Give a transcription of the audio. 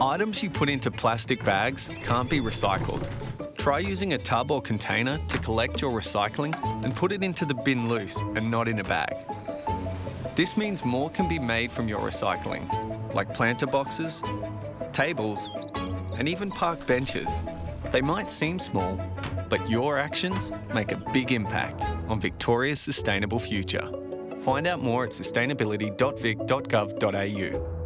Items you put into plastic bags can't be recycled. Try using a tub or container to collect your recycling and put it into the bin loose and not in a bag. This means more can be made from your recycling, like planter boxes, tables, and even park benches. They might seem small, but your actions make a big impact on Victoria's sustainable future. Find out more at sustainability.vic.gov.au.